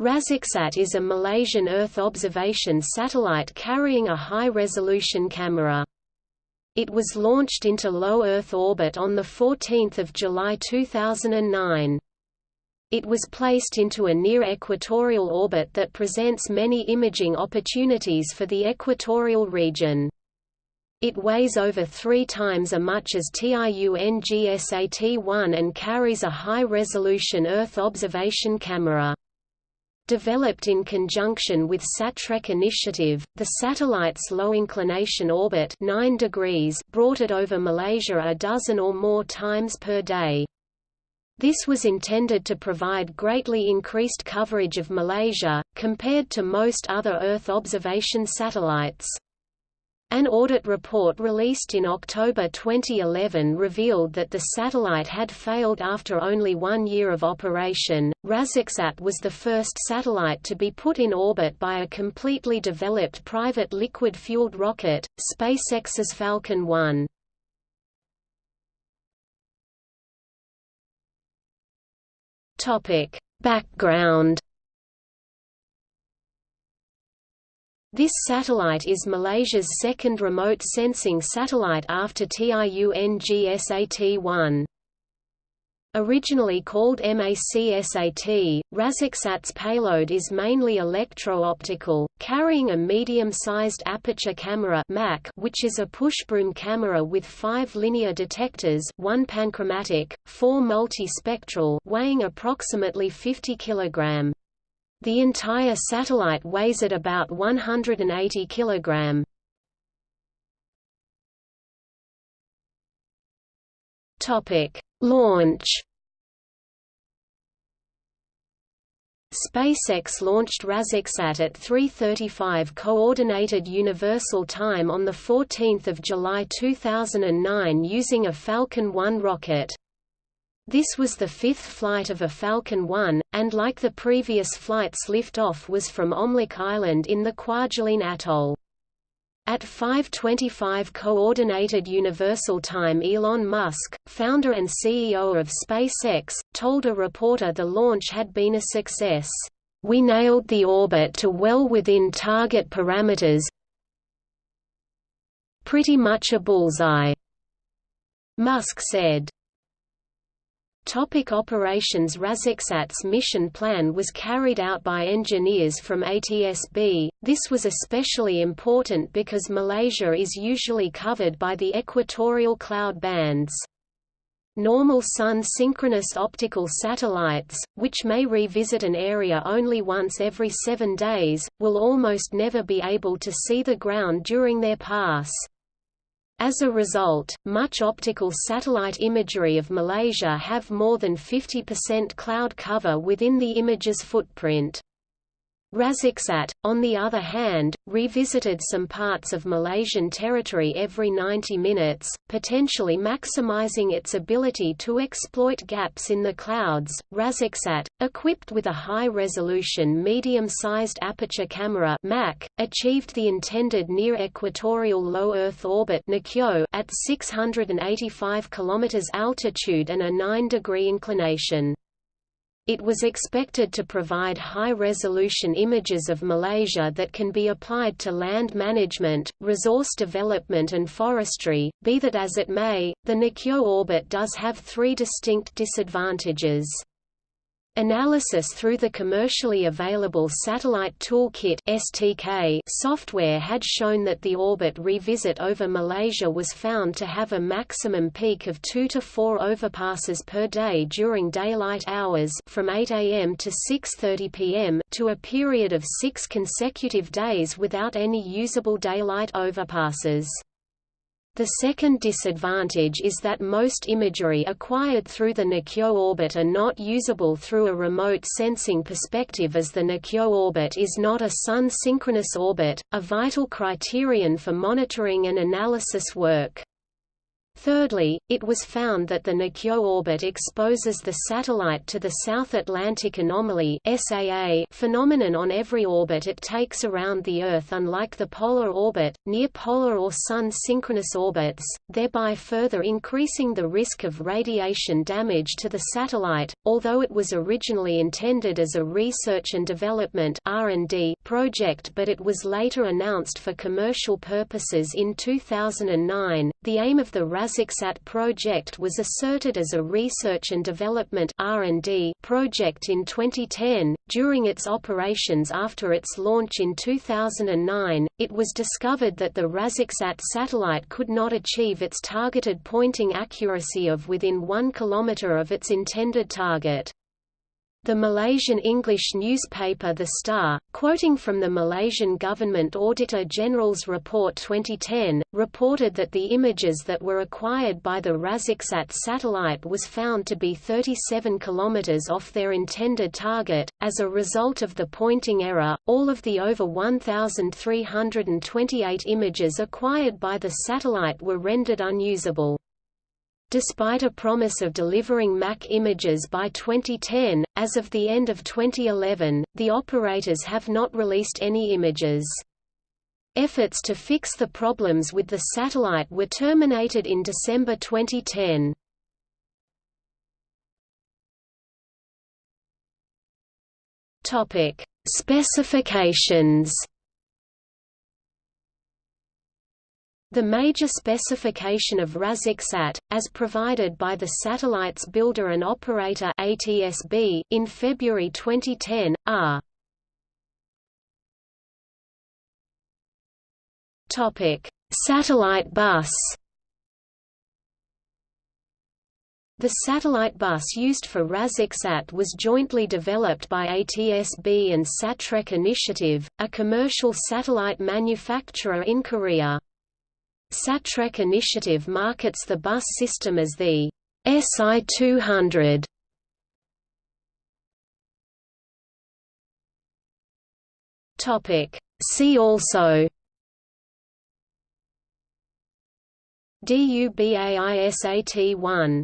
RazakSAT is a Malaysian Earth observation satellite carrying a high-resolution camera. It was launched into low Earth orbit on 14 July 2009. It was placed into a near-equatorial orbit that presents many imaging opportunities for the equatorial region. It weighs over three times as much as TIUNGSAT-1 and carries a high-resolution Earth observation camera. Developed in conjunction with Satrec initiative, the satellite's low-inclination orbit 9 degrees brought it over Malaysia a dozen or more times per day. This was intended to provide greatly increased coverage of Malaysia, compared to most other Earth observation satellites. An audit report released in October 2011 revealed that the satellite had failed after only one year of operation. RazakSAT was the first satellite to be put in orbit by a completely developed private liquid fueled rocket, SpaceX's Falcon 1. Topic: Background This satellite is Malaysia's second remote sensing satellite after TIUNGSAT-1. Originally called MACSAT, RazakSAT's payload is mainly electro-optical, carrying a medium-sized aperture camera MAC, which is a pushbroom camera with five linear detectors one panchromatic, four multispectral weighing approximately 50 kg. The entire satellite weighs at about 180 kg. Topic: Launch. SpaceX launched RazakSAT at 3:35 Coordinated Universal Time on the 14th of July 2009 using a Falcon 1 rocket. This was the fifth flight of a Falcon 1, and like the previous flights liftoff was from Omelek Island in the Kwajalein Atoll. At 5.25 Coordinated Universal Time Elon Musk, founder and CEO of SpaceX, told a reporter the launch had been a success. We nailed the orbit to well within target parameters pretty much a bullseye, Musk said. Topic operations RazakSAT's mission plan was carried out by engineers from ATSB. This was especially important because Malaysia is usually covered by the equatorial cloud bands. Normal Sun-synchronous optical satellites, which may revisit an area only once every seven days, will almost never be able to see the ground during their pass. As a result, much optical satellite imagery of Malaysia have more than 50% cloud cover within the image's footprint. RazakSAT, on the other hand, revisited some parts of Malaysian territory every 90 minutes, potentially maximizing its ability to exploit gaps in the clouds. RazakSAT, equipped with a high-resolution medium-sized aperture camera (MAC), achieved the intended near-equatorial low Earth orbit at 685 km altitude and a 9-degree inclination. It was expected to provide high-resolution images of Malaysia that can be applied to land management, resource development and forestry. Be that as it may, the NICYO orbit does have three distinct disadvantages. Analysis through the commercially available Satellite Toolkit (STK) software had shown that the orbit revisit over Malaysia was found to have a maximum peak of 2 to 4 overpasses per day during daylight hours from 8 am to 6:30 pm to a period of 6 consecutive days without any usable daylight overpasses. The second disadvantage is that most imagery acquired through the NICYO orbit are not usable through a remote sensing perspective as the NICYO orbit is not a Sun-synchronous orbit, a vital criterion for monitoring and analysis work. Thirdly, it was found that the Nikyo orbit exposes the satellite to the South Atlantic Anomaly SAA phenomenon on every orbit it takes around the Earth unlike the polar orbit, near-polar or Sun-synchronous orbits, thereby further increasing the risk of radiation damage to the satellite. Although it was originally intended as a research and development project but it was later announced for commercial purposes in 2009, the aim of the RazakSAT project was asserted as a research and development R&D project in 2010. During its operations after its launch in 2009, it was discovered that the RazakSAT satellite could not achieve its targeted pointing accuracy of within 1 km of its intended target. The Malaysian English newspaper The Star, quoting from the Malaysian Government Auditor General's Report 2010, reported that the images that were acquired by the RazakSAT satellite was found to be 37 km off their intended target. As a result of the pointing error, all of the over 1,328 images acquired by the satellite were rendered unusable. Despite a promise of delivering MAC images by 2010, as of the end of 2011, the operators have not released any images. Efforts to fix the problems with the satellite were terminated in December 2010. Topic: Specifications The major specification of RazakSAT, as provided by the satellite's builder and operator ATSB, in February 2010, are Topic: Satellite bus The satellite bus used for RazakSAT was jointly developed by ATSB and Satrec Initiative, a commercial satellite manufacturer in Korea. Satrec Initiative markets the bus system as the SI-200. Topic. See also DUBAISAT-1